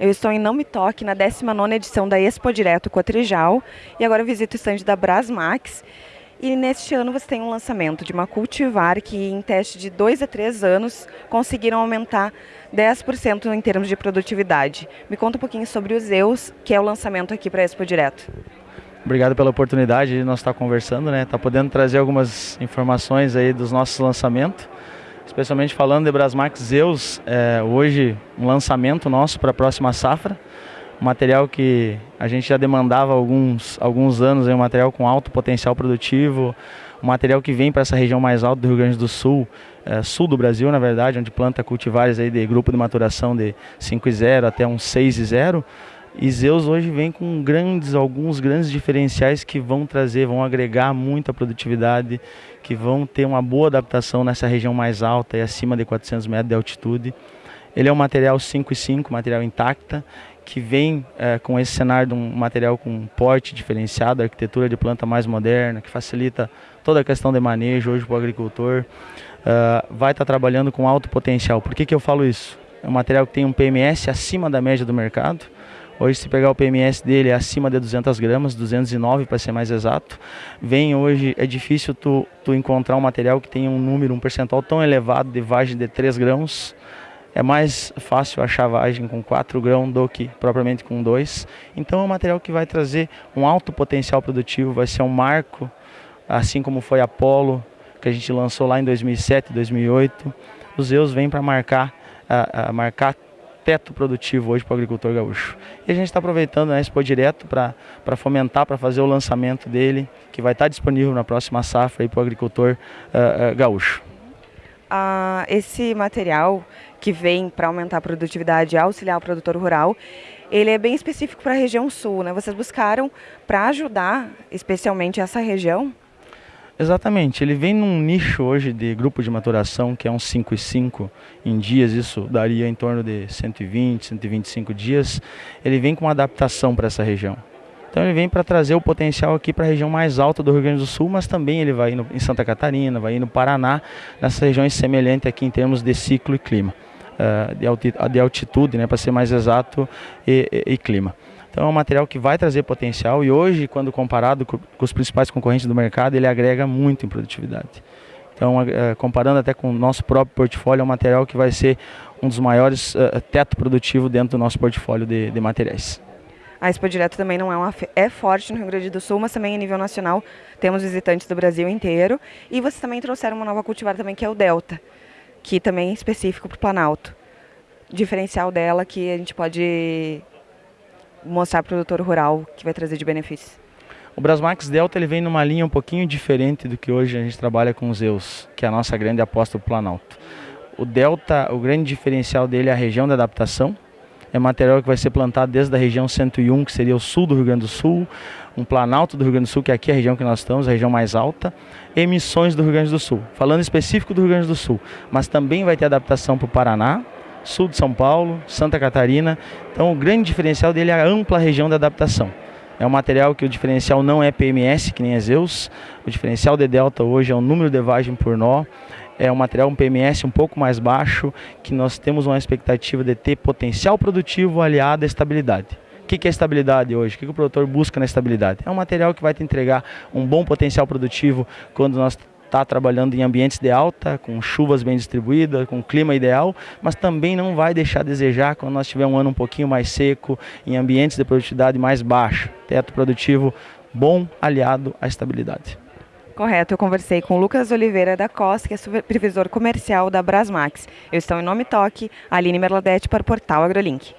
Eu estou em Não Me Toque, na 19ª edição da Expo Direto Cotrijal, e agora visito o estande da Brasmax. E neste ano você tem um lançamento de uma cultivar que em teste de 2 a 3 anos conseguiram aumentar 10% em termos de produtividade. Me conta um pouquinho sobre o Zeus, que é o lançamento aqui para a Expo Direto. Obrigado pela oportunidade de nós estar conversando, né? Tá podendo trazer algumas informações aí dos nossos lançamentos especialmente falando de Brasmax Zeus, é, hoje um lançamento nosso para a próxima safra, um material que a gente já demandava há alguns, alguns anos, é um material com alto potencial produtivo, um material que vem para essa região mais alta do Rio Grande do Sul, é, sul do Brasil na verdade, onde planta cultivares aí de grupo de maturação de 5 e 0 até um 6 e 0, e Zeus hoje vem com grandes, alguns grandes diferenciais que vão trazer, vão agregar muita produtividade, que vão ter uma boa adaptação nessa região mais alta e acima de 400 metros de altitude. Ele é um material 5,5, material intacta, que vem é, com esse cenário de um material com porte diferenciado, arquitetura de planta mais moderna, que facilita toda a questão de manejo hoje para o agricultor. Uh, vai estar tá trabalhando com alto potencial. Por que, que eu falo isso? É um material que tem um PMS acima da média do mercado, Hoje, se pegar o PMS dele, é acima de 200 gramas, 209 para ser mais exato. Vem hoje, é difícil tu, tu encontrar um material que tenha um número, um percentual tão elevado de vagem de 3 grãos. É mais fácil achar vagem com 4 grãos do que propriamente com 2. Então é um material que vai trazer um alto potencial produtivo, vai ser um marco, assim como foi Apollo, que a gente lançou lá em 2007, 2008. Os Zeus vêm para marcar, a, a marcar teto produtivo hoje para o agricultor gaúcho. E a gente está aproveitando né, Expo Direto para fomentar, para fazer o lançamento dele, que vai estar tá disponível na próxima safra para o agricultor uh, uh, gaúcho. Ah, esse material que vem para aumentar a produtividade e auxiliar o produtor rural, ele é bem específico para a região sul, né? Vocês buscaram para ajudar especialmente essa região? Exatamente, ele vem num nicho hoje de grupo de maturação que é um 5 e 5 em dias, isso daria em torno de 120, 125 dias. Ele vem com uma adaptação para essa região. Então ele vem para trazer o potencial aqui para a região mais alta do Rio Grande do Sul, mas também ele vai em Santa Catarina, vai no Paraná, nessas regiões semelhantes aqui em termos de ciclo e clima, uh, de altitude, né, para ser mais exato, e, e, e clima. Então é um material que vai trazer potencial e hoje, quando comparado com os principais concorrentes do mercado, ele agrega muito em produtividade. Então, é, comparando até com o nosso próprio portfólio, é um material que vai ser um dos maiores uh, teto produtivo dentro do nosso portfólio de, de materiais. A Expo Direto também não é uma é forte no Rio Grande do Sul, mas também a nível nacional temos visitantes do Brasil inteiro. E vocês também trouxeram uma nova cultivar também que é o Delta, que também é específico para o Planalto. Diferencial dela que a gente pode mostrar para o produtor rural que vai trazer de benefícios? O Brasmax Delta ele vem numa linha um pouquinho diferente do que hoje a gente trabalha com os Zeus, que é a nossa grande aposta do Planalto. O Delta, o grande diferencial dele é a região de adaptação. É material que vai ser plantado desde a região 101, que seria o sul do Rio Grande do Sul, um Planalto do Rio Grande do Sul, que é aqui a região que nós estamos, a região mais alta, emissões do Rio Grande do Sul, falando específico do Rio Grande do Sul, mas também vai ter adaptação para o Paraná, sul de São Paulo, Santa Catarina. Então o grande diferencial dele é a ampla região de adaptação. É um material que o diferencial não é PMS, que nem é Zeus. O diferencial de Delta hoje é o número de vagem por nó. É um material, um PMS um pouco mais baixo, que nós temos uma expectativa de ter potencial produtivo aliado à estabilidade. O que é estabilidade hoje? O que o produtor busca na estabilidade? É um material que vai te entregar um bom potencial produtivo quando nós está trabalhando em ambientes de alta, com chuvas bem distribuídas, com clima ideal, mas também não vai deixar a desejar quando nós tiver um ano um pouquinho mais seco, em ambientes de produtividade mais baixa. Teto produtivo bom aliado à estabilidade. Correto, eu conversei com Lucas Oliveira da Costa, que é supervisor comercial da Brasmax. Eu estou em Nome Toque, Aline Merladete para o Portal AgroLink.